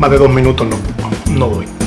más de dos minutos no, no doy.